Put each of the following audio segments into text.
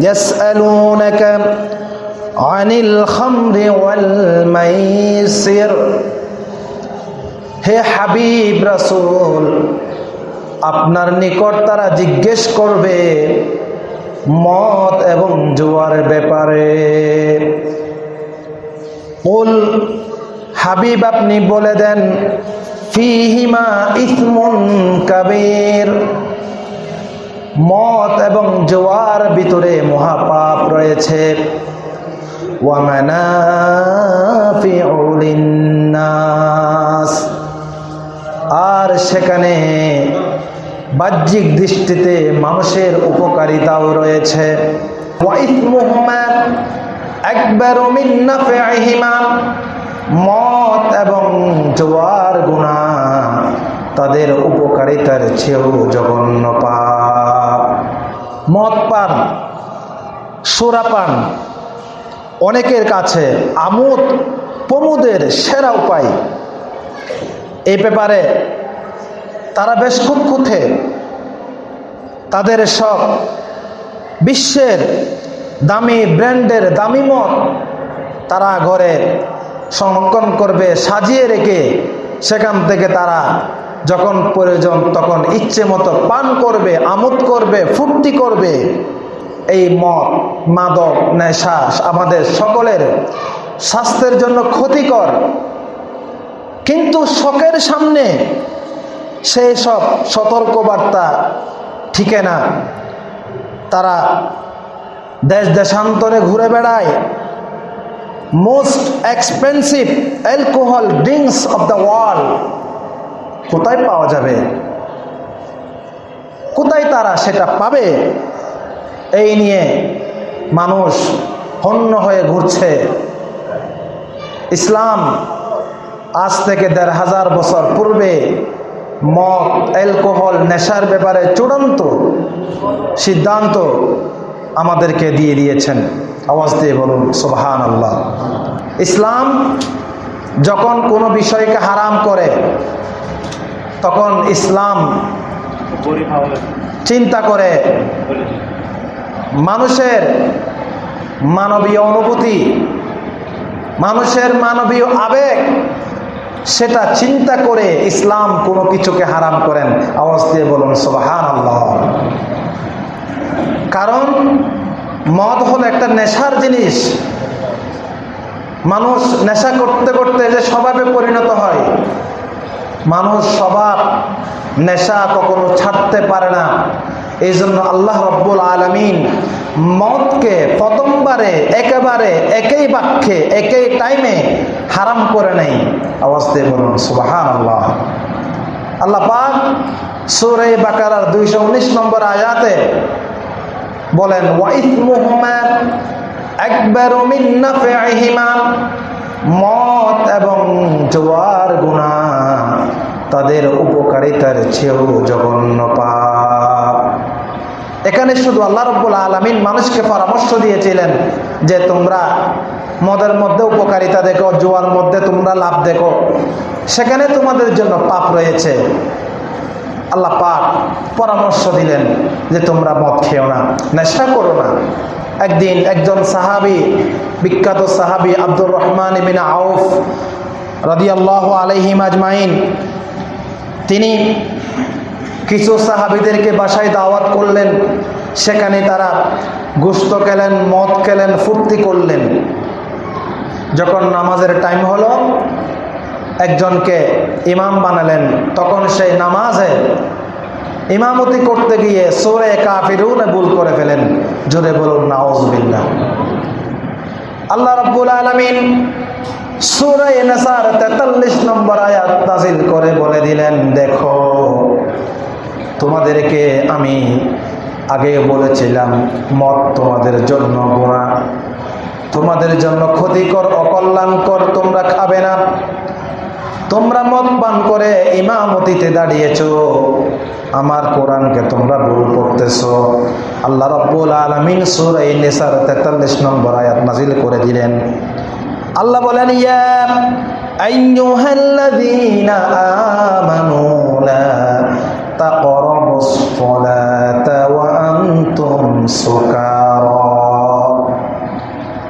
يسألونك عن الخمر والميسر হে হাবিব রাসূল আপনার নিকট তারা জিজ্ঞেস করবে মদ এবং জুয়ার ব্যাপারে উল হাবিব আপনি বলে দেন ফিহিমা ইসমুন কাবীর মদ এবং জোয়ার ভিতরে মহাপাপ রয়েছে। আর সেখানে বাহ্যিক দৃষ্টিতে মানুষের উপকারিতাও রয়েছে। মত এবং জোয়ার গুণা তাদের উপকারিতার চেয়েও জঘন্য পাপ। মদ পান, সোরা পান, অনেকের কাছে আমোদ, প্রমোদের সেরা উপায়। এই ব্যাপারে তারা বেশ খুঁতখুঁতে তাদের সব বিশ্বের দামি ব্র্যান্ডের দামি মদ তারা ঘরে সংরক্ষণ করবে, সাজিয়ে রেখে সেখান থেকে তারা যখন প্রয়োজন তখন ইচ্ছে মতো পান করবে, আমোদ করবে, ফুর্তি করবে। এই মদ, মাদক নেশা আমাদের সকলের স্বাস্থ্যের জন্য ক্ষতিকর। কিন্তু শখের সামনে সেই সব সতর্কবার্তা ঠিকে না। তারা দেশ দেশান্তরে ঘুরে বেড়ায়। Most expensive alcohol drinks of the world কোথায় পাওয়া যাবে? কোথায় তারা সেটা পাবে? এই নিয়ে মানুষ হন্য হয়ে ঘুরছে। ইসলাম আজ থেকে দেড় হাজার বছর পূর্বে মদ, অ্যালকোহল, নেশার ব্যাপারে চূড়ান্ত সিদ্ধান্ত আমাদেরকে দিয়ে দিয়েছেন। আওয়াজ দিয়ে বলুন সুবহান আল্লাহ ইসলাম যখন কোনো বিষয়কে হারাম করে তখন ইসলাম চিন্তা করে মানুষের মানবীয় অনুভূতি, মানুষের মানবীয় আবেগ, সেটা চিন্তা করে ইসলাম কোনো কিছুকে হারাম করেন। আওয়াজ দিয়ে বলুন সুবাহান আল্লাহ কারণ মদ হলো একটা নেশার জিনিস। মানুষ নেশা করতে করতে যে স্বভাবে পরিণত হয় মানুষ সবার নেশা কখনো ছাড়তে পারে না। এই জন্য আল্লাহ রব্বুল আলমিন মদকে প্রথমবারে, একেবারে, একই বাক্যে, একই টাইমে হারাম করে নেই দিয়ে বলুন সুবাহান আল্লাহ আল্লাহ পাক সুরে বাকারার দুইশো উনিশ নম্বর আয়াতে বলেন ওয়াইথ মুহম্মদ একবার মত এবং জোয়ার গুণা তাদের উপকারিতার চেয়েও জঘন্য পাপ। এখানে শুধু আল্লাহ রব্বুল আলমিন মানুষকে পরামর্শ দিয়েছিলেন যে তোমরা মদের মধ্যে উপকারিতা দেখো, জোয়ার মধ্যে তোমরা লাভ দেখো। সেখানে তোমাদের জন্য পাপ রয়েছে। আল্লাহ পাক পরামর্শ দিলেন যে তোমরা মদ খেও না, নেশা করো না। একদিন একজন সাহাবি, বিখ্যাত সাহাবি আব্দুর রহমান ইবিন আউফ রদিয়াল্লাহ আলহিম আজমাইন তিনি কিছু সাহাবিদেরকে বাসায় দাওয়াত করলেন। সেখানে তারা গুস্ত খেলেন, মদ খেলেন, ফুর্তি করলেন। যখন নামাজের টাইম হলো, একজনকে ইমাম বানালেন। তখন সেই নামাজে ইমামতি করতে গিয়ে সোরে কাফিরুন ভুল করে ফেলেন। জোরে বলুন নাউজবিল্লা আল্লাহ রব্বুল আলমিন সুরে নেসার তেতাল্লিশ নম্বর আয়াত নাজিল করে বলে দিলেন, দেখো, তোমাদেরকে আমি আগে বলেছিলাম মত তোমাদের জন্য গোড়া তোমাদের জন্য ক্ষতিকর, অকল্যাণকর তোমরা খাবে না। তোমরা মদ পান করে ইমামতিতে দাঁড়িয়েছ। আমার কোরআনকে তোমরা ভুল করতেছ আল্লাহ রব্বুল আলমিন সুর এই নেশার তেতাল্লিশ নম্বর আয়াত নাজিল করে দিলেন। আল্লাহ বলেন, ইয়া আইয়ুহাল্লাযীনা আমানু লা তাকরাবুস সালাতা ওয়া আনতুম সুকারা।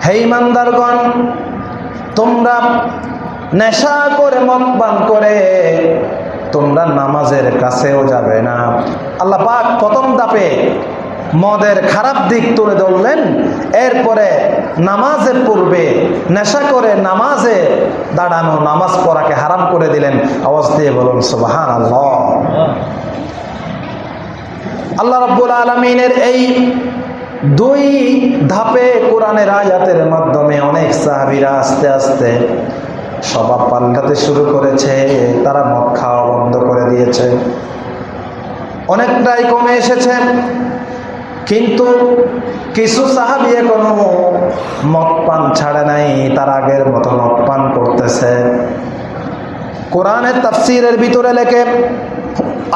হে ইমানদারগণ, তোমরা নেশা করে মদ পান করে তোমরা নামাজের কাছেও যাবে না। আল্লাহ পাক প্রথম দাপে মদের খারাপ দিক তুলে ধরলেন। এরপরে নামাজের পূর্বে নেশা করে নামাজে দাঁড়ানো, নামাজ পড়াকে হারাম করে দিলেন। আওয়াজ দিয়ে বলুন সুবাহান আল্লাহ আল্লাহ রব্বুল আলমিনের এই দুই ধাপে কোরআনের আয়াতের মাধ্যমে অনেক সাহাবিরা আস্তে আস্তে স্বভাব পাল্টাতে শুরু করেছে, তারা মদ খাওয়া বন্ধ করে দিয়েছে। অনেকটাই কমে এসেছে। কিন্তু কিছু সাহাবি এখনও মদ পান ছাড়ে নাই, তার আগের মতো মদ পান করতেছে। কোরআনের তাফসিরের ভিতরে লেখে,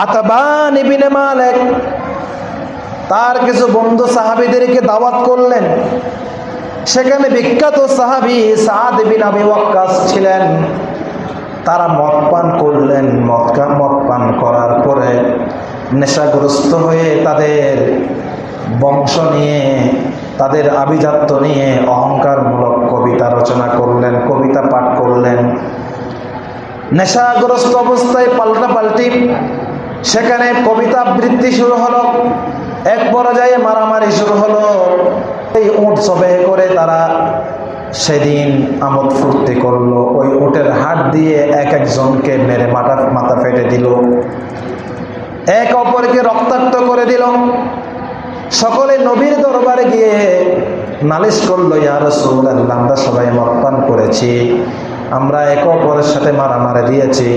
আতবান মালিক, তার কিছু বন্ধু সাহাবিদেরকে দাওয়াত করলেন। সেখানে বিখ্যাত সাহাবি সাদ আবি ওয়াক্কাস ছিলেন। তারা মদ পান করলেন, মদ মদ পান করার পরে নেশাগ্রস্ত হয়ে তাদের বংশ নিয়ে, তাদের আভিজাত্য নিয়ে অহংকারমূলক কবিতা রচনা করলেন, কবিতা পাঠ করলেন। নেশাগ্রস্ত অবস্থায় পাল্টা পাল্টি। সেখানে কবিতা আবৃত্তি শুরু হলো, এক পর্যায়ে মারামারি শুরু হলো। এই উঠ সবে করে তারা সেদিন আমোদ ফুর্তি করল। ওই উটের হাট দিয়ে এক একজনকে মেরে মাথা মাথা ফেটে দিল। এক অপরকে রক্তাক্ত করে দিল। সকলে নবীর দরবারে গিয়ে নালিশ করল ইয়ার রসুল আমরা সবাই মতপান করেছি। আমরা এক অপরের সাথে মারামারি দিয়েছি।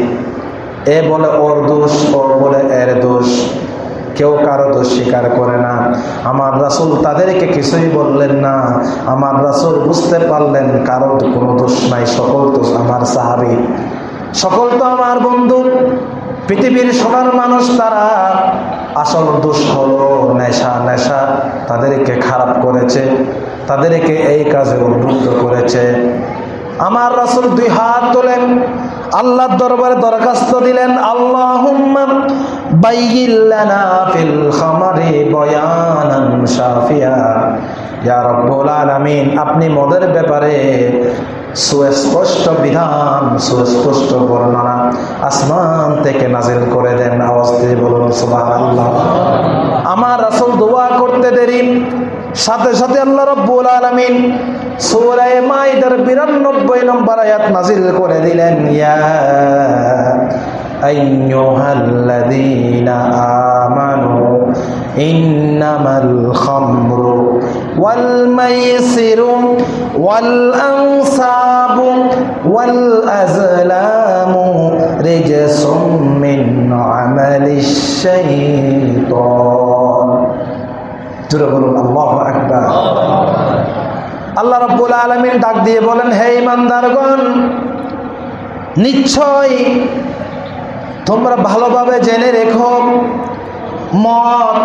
এ বলে ওর দোষ ও বলে এর দোষ। কেউ কারও দোষ স্বীকার করে না। আমার রাসুল তাদেরকে কিছুই বললেন না। আমার রাসুল বুঝতে পারলেন কারও কোনো দোষ নাই, সকল দোষ আমার সাহাবি সকল তো আমার বন্ধু পৃথিবীর সোনার মানুষ তারা আসল দোষ হলো নেশা। নেশা তাদেরকে খারাপ করেছে, তাদেরকে এই কাজে উদ্বুদ্ধ করেছে। আমার রাসুল দুই হাত তোলেন, আল্লাহর দরবারে দরখাস্ত দিলেন আল্লাহ আপনি মদের ব্যাপারে সুস্পষ্ট বিধান, সুস্পষ্ট বর্ণনা আসমান থেকে নাজিল করে দেন। আওয়াজ দিয়ে বলুন, সুবহানাল্লাহ। আমার রাসূল দোয়া করতে দেরি। সাথে সাথে আল্লাহ রব্বুল আলামিন সূরা মাইদার 92 নম্বর আয়াত নাজিল করে দিলেন, ইয়া আইয়ুহাল্লাযীনা আমানু ইন্নামাল খামরু ওয়াল আজলামু রিজসুম মিন আমালিশ শাইতান জোরে বলুন, আল্লাহু আকবার। আল্লাহ রব্বুল আলমিন ডাক দিয়ে বলেন, হে ইমানদারগণ নিশ্চয় তোমরা ভালোভাবে জেনে রেখো, মদ,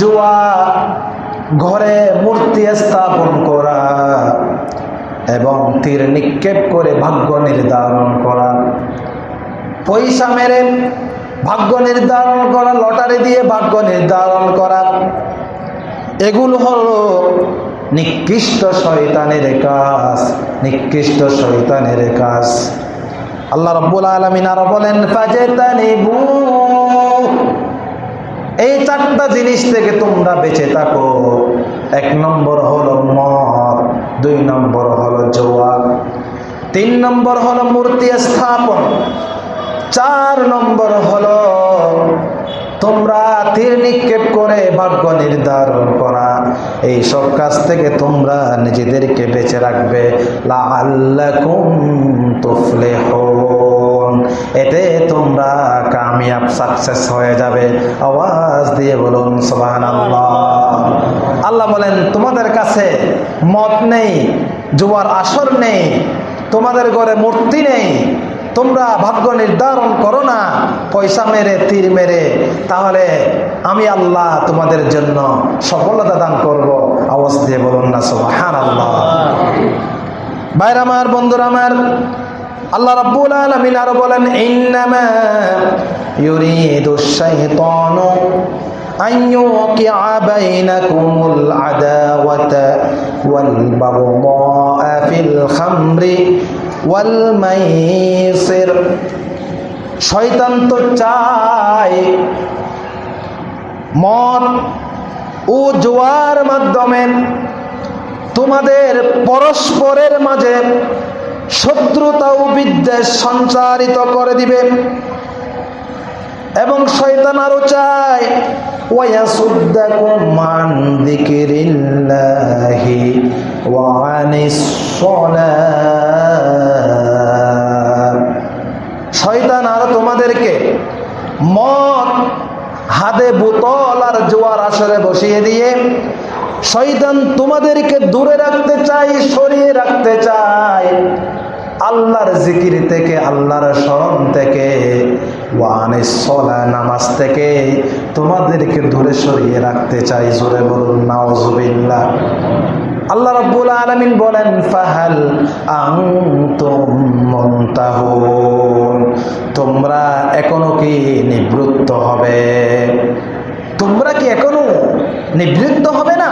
জুয়া ঘরে মূর্তি স্থাপন করা এবং তীর নিক্ষেপ করে ভাগ্য নির্ধারণ করা। পয়সা মেরে ভাগ্য নির্ধারণ করা, লটারি দিয়ে ভাগ্য নির্ধারণ করা। এগুলো হলো নিকৃষ্ট শয়তানের কাজ, নিকৃষ্ট শয়তানের কাজ। আল্লাহ রব্বুল আলমিন আরও বলেন এই চারটা জিনিস থেকে তোমরা বেঁচে থাকো। এক নম্বর হলো মদ, দুই নম্বর হলো জোয়া তিন নম্বর হলো মূর্তি স্থাপন, চার নম্বর হলো তোমরা তীর নিক্ষেপ করে ভাগ্য নির্ধারণ করা। এই সব কাজ থেকে তোমরা নিজেদেরকে বেঁচে রাখবে। এতে তোমরা কামিয়াব সাকসেস হয়ে যাবে। আওয়াজ দিয়ে বলুন সোহান আল্লাহ বলেন, তোমাদের কাছে মত নেই জুয়ার আসর নেই, তোমাদের ঘরে মূর্তি নেই, তোমরা ভাগ্য নির্ধারণ করো না, পয়সা মেরে, তীর মেরে, তাহলে আমি আল্লাহ তোমাদের জন্য সফলতা দান করব। আওয়াজ দিয়ে বলুন না সোহান আল্লাহ বাইর আমার, বন্ধুরা আমার আল্লাহ রাব্বুল আলামিন আর বলেন, ইন্নামা ইউরিদু শাইতানু আন ইউকিআ বাইনাকুমুল আদাওয়াতা ওয়াল বাগদা ফিল খামরি ওয়াল মাইসির। শয়তান তো চায় মদ ও জোয়ার মাধ্যমে তোমাদের পরস্পরের মাঝে শত্রুতা ও বিদ্বেষ সঞ্চারিত করে দিবে। এবং শয়তান আরও চায় মান দিকিরিল্লাহি ওয়া আনিস শয়তান আর তোমাদেরকে মদ হাতে বোতল আর জোয়ার আসরে বসিয়ে দিয়ে শয়তান তোমাদেরকে দূরে রাখতে চাই সরিয়ে রাখতে চাই আল্লাহর জিকির থেকে, আল্লাহর স্মরণ থেকে ওয়ানে সলা নামাজ থেকে তোমাদেরকে দূরে সরিয়ে রাখতে চাই জোরে বলুন নাওজুবিল্লাহ আল্লাহ রাব্বুল আলামিন বলেন, ফাহাল মুনতাহুন। তোমরা এখনও কি নিবৃত্ত হবে? তোমরা কি এখনও নিবৃত্ত হবে না।